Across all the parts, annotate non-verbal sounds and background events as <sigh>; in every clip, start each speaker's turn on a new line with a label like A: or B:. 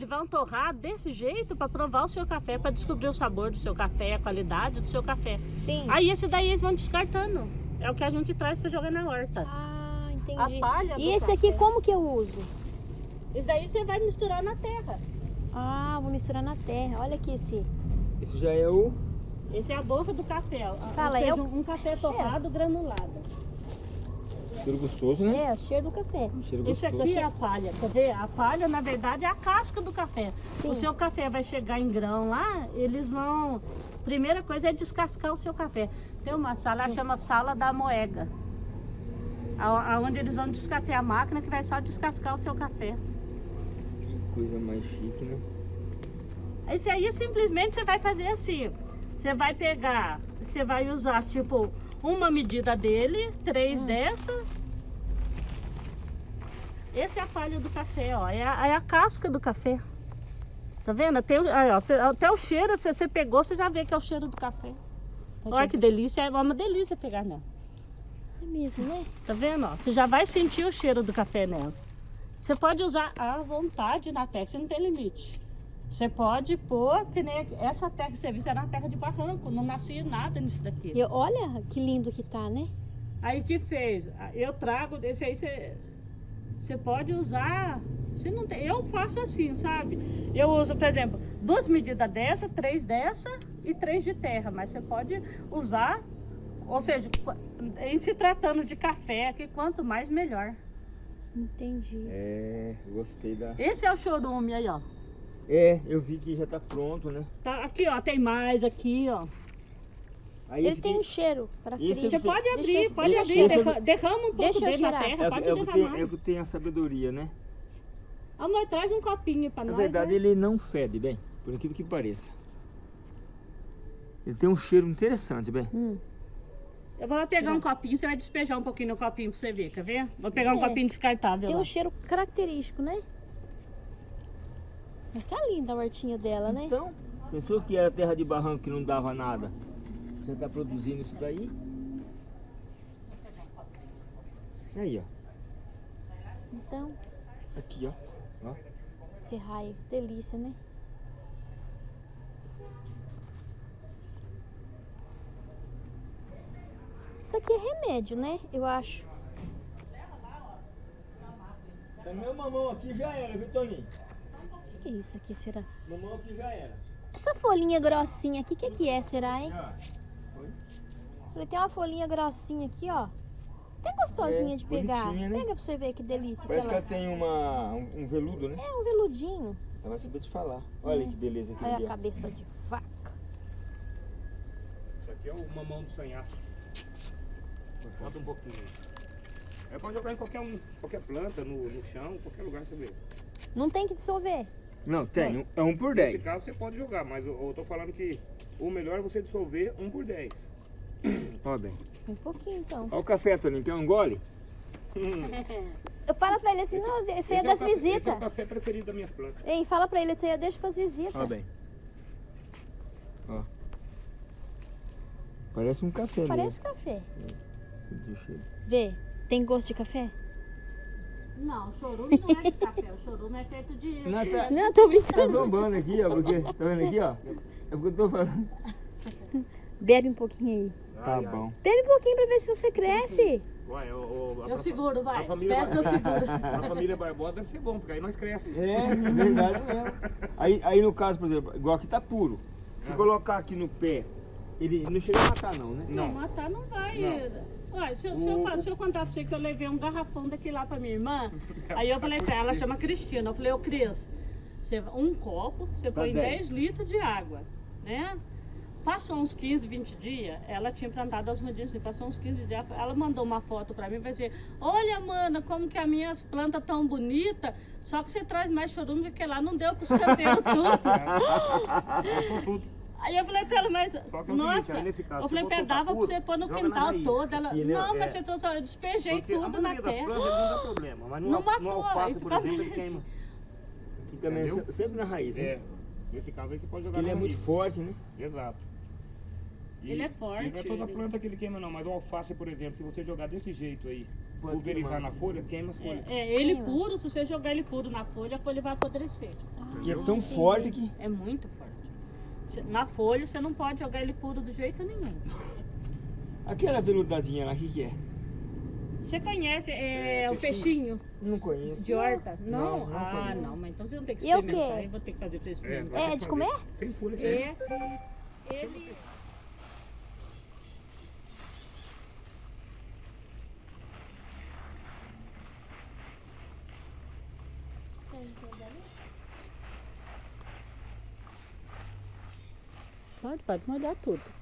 A: Eles vão torrar desse jeito para provar o seu café, para descobrir o sabor do seu café, a qualidade do seu café.
B: Sim.
A: Aí esse daí eles vão descartando. É o que a gente traz para jogar na horta.
B: Ah, entendi.
A: A palha do
B: E esse aqui,
A: café.
B: como que eu uso?
A: Esse daí você vai misturar na terra.
B: Ah, vou misturar na terra. Olha aqui esse.
C: Esse já é o...
A: Esse é a boca do café.
B: Fala,
A: Ou seja,
B: eu-
A: um um café torrado granulado.
C: Cheiro gostoso, né?
B: É, o cheiro do café.
C: Cheiro
A: Esse
C: gostoso.
A: aqui é a palha, quer ver? A palha, na verdade, é a casca do café.
B: Sim.
A: O seu café vai chegar em grão lá, eles vão... Primeira coisa é descascar o seu café. Tem uma sala, ela chama sala da moega. Aonde eles vão descartar a máquina que vai só descascar o seu café.
C: Que coisa mais chique, né?
A: Esse aí simplesmente você vai fazer assim. Você vai pegar, você vai usar tipo uma medida dele, três dessa. Esse é a palha do café, ó. É a, é a casca do café. Tá vendo? O- aí, ó, você- até o cheiro, se você pegou, você já vê que é o cheiro do café. Olha que delícia, é uma delícia pegar nela.
B: É mesmo, né?
A: Tá vendo? ó? Você já vai sentir o cheiro do café nela. Você pode usar à vontade na terra, você não tem limite. Você pode pôr, que nem essa terra que você viu, era uma terra de barranco, não nascia nada nisso daqui.
B: E olha que lindo que tá, né?
A: Aí que fez? Eu trago, esse aí você, você pode usar. Você não tem, eu faço assim, sabe? Eu uso, por exemplo, duas medidas dessa, três dessa e três de terra, mas você pode usar, ou seja, em se tratando de café, que quanto mais melhor.
B: Entendi.
C: É, gostei da...
A: Esse é o chorume aí, ó.
C: É, eu vi que já tá pronto, né?
A: Tá aqui, ó, tem mais aqui, ó.
C: Aí
B: Ele tem
C: aqui-
B: um cheiro para
C: Esse
A: Você pode abrir,
B: deixa-
A: pode
B: deixa
A: abrir,
C: eu-
A: derra- derrama um pouco
B: Deixa eu
A: dele na terra,
C: É,
A: pode
C: é, o que tem,
A: derramar.
C: é o que tem a sabedoria, né?
A: Amor, traz um copinho pra
C: Na
A: nós.
C: verdade,
A: né?
C: ele não fede, bem, por incrível que pareça. Ele tem um cheiro interessante, bem.
B: Hum.
A: Eu vou lá pegar um copinho, você vai despejar um pouquinho no copinho pra você ver, quer ver? Vou pegar um
B: É.
A: copinho descartável
B: Tem
A: lá.
B: um cheiro característico, né? Mas tá linda a hortinha dela, né?
C: Então, pensou que era terra de barranco que não dava nada? Já tá produzindo isso daí? Aí, ó.
B: Então,
C: Aqui, ó. ó.
B: esse raio, delícia, né? Isso aqui é remédio, né? Eu acho.
C: Tá meu mamão aqui já era, viu, Toninho?
B: O que é isso aqui, será?
C: Mamão aqui já era.
B: Essa folhinha grossinha aqui, o que, que é, será, hein? Ele tem uma folhinha grossinha aqui, ó. Até gostosinha
C: É,
B: de pegar.
C: né?
B: Pega pra você ver que delícia
C: Parece
B: que
C: que
B: ela...
C: ela tem uma, um, um veludo, né?
B: É um veludinho.
C: Ela vai saber te falar. Olha que beleza aqui
B: Olha
C: ali,
B: a
C: ó.
B: cabeça de vaca.
D: Isso aqui é o mamão do sanhaço. Bota um pouquinho. É pra jogar em qualquer, um, qualquer planta, no, no chão, qualquer lugar você vê.
B: Não tem que dissolver.
C: Não, tem. um- É um por
D: Nesse
C: 10.
D: caso você pode jogar, mas eu, eu tô falando que o melhor é você dissolver um por 10. <coughs>
C: Ó, bem.
B: Um pouquinho, então.
C: Ó o café, Toninho. Quer um gole? <laughs>
B: Eu falo pra ele assim, não, esse aí é
D: Esse
B: das
D: o café- Esse é
B: visitas.
D: o café preferido das minhas plantas.
B: Ei, fala pra ele, eu deixo pras visitas.
C: Ó, bem. Ó. Parece um café
B: Parece café.
C: mesmo. O cheiro.
B: Vê, tem gosto de café?
A: Não, o chorume não é de café, o chorume é feito de...
C: Não, tá,
B: Não, tô
C: tá
B: brincando.
C: zombando aqui, ó, porque... Tá vendo aqui, ó? É porque eu tô falando.
B: Bebe um pouquinho aí.
C: Tá
D: Ai, ai.
C: bom.
B: Bebe um pouquinho pra ver se você cresce.
D: Uai, o- o- a-
A: Eu seguro, vai.
D: A família,
A: que eu seguro. <laughs>
D: a família Barbosa deve ser bom, porque aí nós crescemos.
C: É, verdade mesmo. Aí, aí no caso, por exemplo, igual aqui tá puro. Se colocar aqui no pé, ele não chega a matar não, né?
A: Não, matar não vai.
D: Não.
A: Olha, se, eu- se eu, se eu contar pra você que eu levei um garrafão daqui lá pra minha irmã, <laughs> aí eu falei pra ela, ela chama Cristina, eu falei, ô Cris, você, um copo, você
C: Pra
A: põe
C: 10.
A: 10 litros de água, né? Passou uns 15, 20 dias, ela tinha plantado as mudinhas, assim, passou uns 15 dias, ela mandou uma foto pra mim e vai dizer, olha, mana, como que as minhas plantas tão bonitas, só que você traz mais chorume do que lá, não deu pros canteiros tudo. <laughs> <laughs> Aí eu falei pra ela, mas,
D: Só que é seguinte,
A: nossa,
D: nesse caso,
A: eu falei,
D: soltar
A: pedava pra você pôr no quintal todo. Ela,
C: Aqui, né?
A: não, mas
D: É.
A: você trouxe, eu despejei
D: Porque
A: tudo na terra.
D: plantas não dá problema, mas
A: Não
D: al-
A: matou,
D: no alface, por
A: ficava-
D: exemplo, ele queima.
C: Aqui também,
D: Entendeu?
C: se- sempre na raiz, né?
D: É, nesse caso aí você pode jogar
C: ele
D: na
C: é muito forte, né?
D: Exato. E-
A: Ele é forte,
D: E não é toda
A: ele-
D: planta que ele queima não, mas o alface, por exemplo, se você jogar desse jeito aí,
C: Pode
D: pulverizar
C: queimar.
D: na folha, queima as folhas.
A: É, é, ele
B: Queima.
A: puro, se você jogar ele puro na folha, a folha vai apodrecer.
C: Que é tão forte que.
A: É muito forte. Na folha você não pode jogar ele puro do jeito nenhum.
C: Aquela veludadinha lá, o que, que é?
A: Você conhece é, o peixinho
C: Não conheço.
A: de horta? Não?
C: Não, não
A: ah,
C: conheço.
A: não, mas então você não tem que
B: E é o
A: experimentar.
B: quê?
A: Eu vou ter que fazer você
D: É,
A: experimentar.
B: É de comer?
D: Tem folha.
A: É, ele... Pode, pode molhar tudo.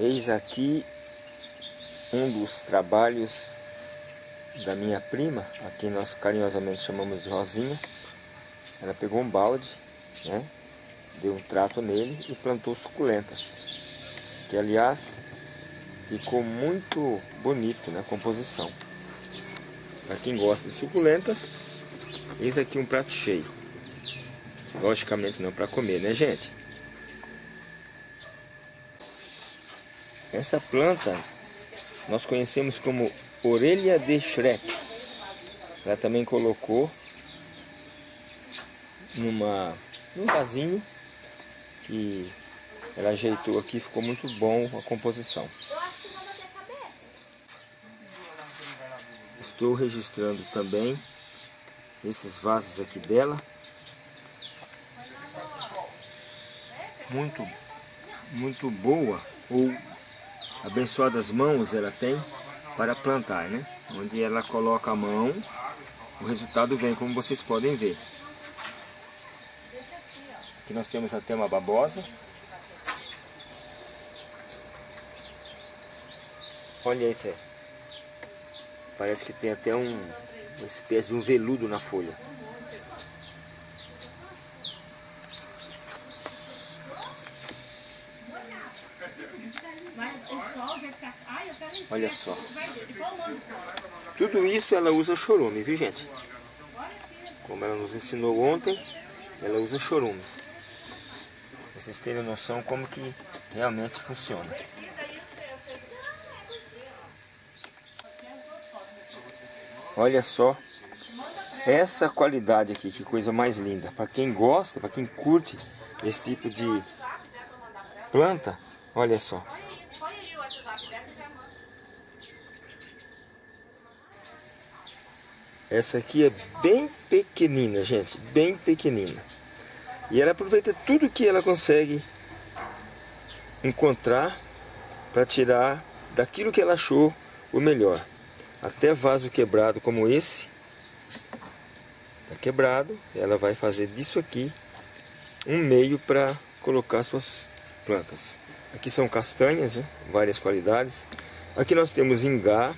C: Eis aqui um dos trabalhos da minha prima, a quem nós carinhosamente chamamos de Rosinha. Ela pegou um balde, né, deu um trato nele e plantou suculentas. Que aliás ficou muito bonito na composição. Para quem gosta de suculentas, eis aqui um prato cheio. Logicamente não para comer, né gente? Essa planta nós conhecemos como orelha de Shrek. Ela também colocou numa, num vasinho que ela ajeitou aqui, ficou muito bom a composição. Estou registrando também esses vasos aqui dela. Muito, muito boa ou abençoadas mãos ela tem para plantar, né? Onde ela coloca a mão, o resultado vem, como vocês podem ver. Aqui nós temos até uma babosa. Olha isso aí. Parece que tem até um, uma espécie de um veludo na folha.
A: Mas o sol vai ficar... Ai, eu quero ir.
C: Olha só. Tudo isso ela usa chorume, viu gente? Como ela nos ensinou ontem, ela usa chorume. Vocês terem noção como que realmente funciona. Olha só essa qualidade aqui, que coisa mais linda. Para quem gosta, para quem curte esse tipo de planta, olha só. Essa aqui é bem pequenina, gente, bem pequenina. E ela aproveita tudo que ela consegue encontrar para tirar daquilo que ela achou o melhor. Até vaso quebrado como esse, tá quebrado, ela vai fazer disso aqui um meio para colocar suas plantas. Aqui são castanhas, né? várias qualidades. Aqui nós temos ingá,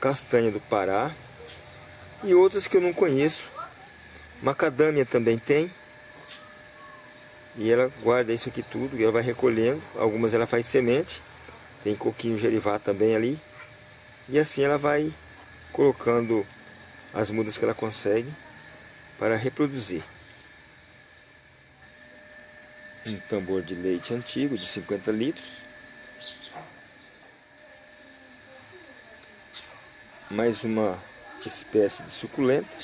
C: castanha do Pará e outras que eu não conheço. Macadâmia também tem. E ela guarda isso aqui tudo e ela vai recolhendo. Algumas ela faz semente. Tem coquinho gerivá também ali. E assim ela vai colocando as mudas que ela consegue para reproduzir. Um tambor de leite antigo de 50 litros. Mais uma espécie de suculenta.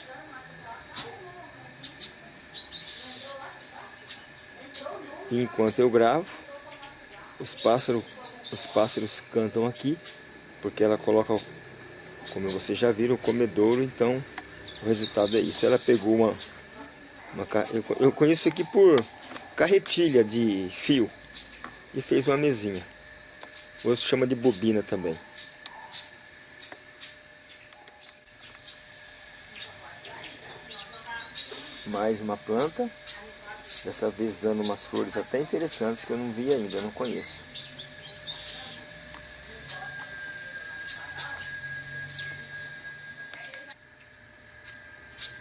C: E enquanto eu gravo, os pássaros, os pássaros cantam aqui, porque ela coloca, como vocês já viram, o comedouro, então o resultado é isso. Ela pegou uma, uma eu conheço aqui por carretilha de fio e fez uma mesinha. Hoje chama de bobina também. Mais uma planta. Dessa vez dando umas flores até interessantes que eu não vi ainda, não conheço.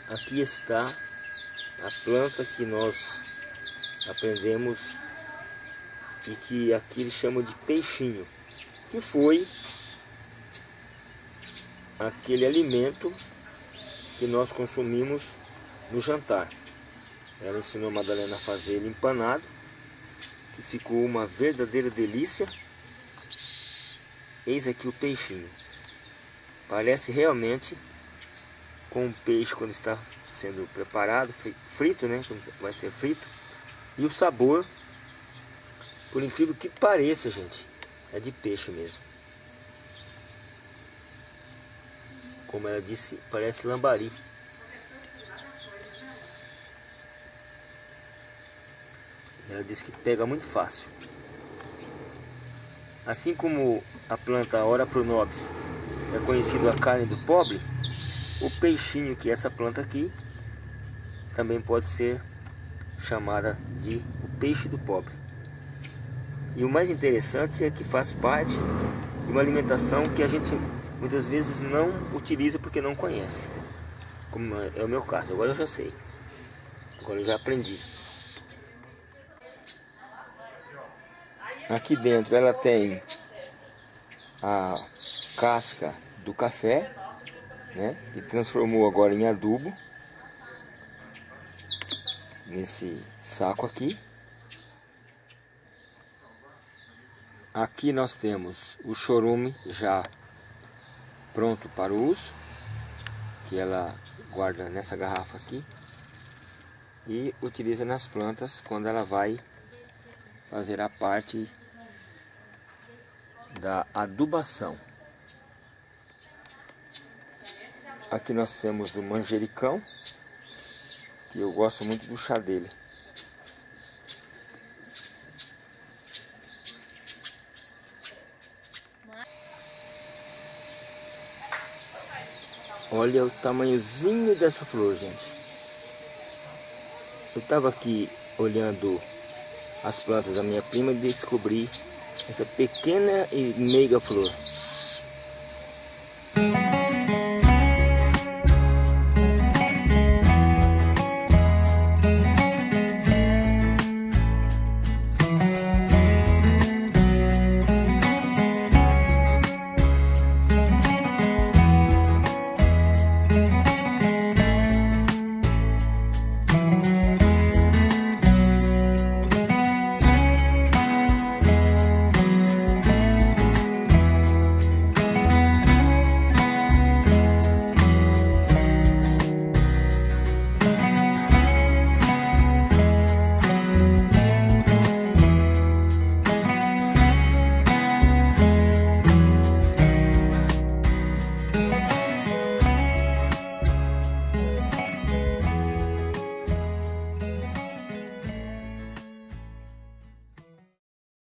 C: Aqui está a planta que nós aprendemos e que aqui eles chamam de peixinho, que foi aquele alimento que nós consumimos no jantar. Ela ensinou a Madalena a fazer ele empanado, que ficou uma verdadeira delícia. Eis aqui o peixinho. Parece realmente com um peixe quando está sendo preparado, frito, né? Quando vai ser frito. E o sabor, por incrível que pareça, gente, é de peixe mesmo. Como ela disse, parece lambari. Ela diz que pega muito fácil. Assim como a planta Ora pronobis é conhecida a carne do pobre, o peixinho que é essa planta aqui também pode ser chamada de o peixe do pobre. E o mais interessante é que faz parte de uma alimentação que a gente muitas vezes não utiliza porque não conhece. Como é o meu caso, agora eu já sei. Agora eu já aprendi. Aqui dentro ela tem a casca do café, né, que transformou agora em adubo nesse saco aqui. Aqui nós temos o chorume já pronto para o uso, que ela guarda nessa garrafa aqui e utiliza nas plantas quando ela vai fazer a parte da adubação. Aqui nós temos o manjericão, que eu gosto muito do chá dele. Olha o tamanhozinho dessa flor, gente. Eu estava aqui olhando as plantas da minha prima e descobri essa pequena e meiga flor.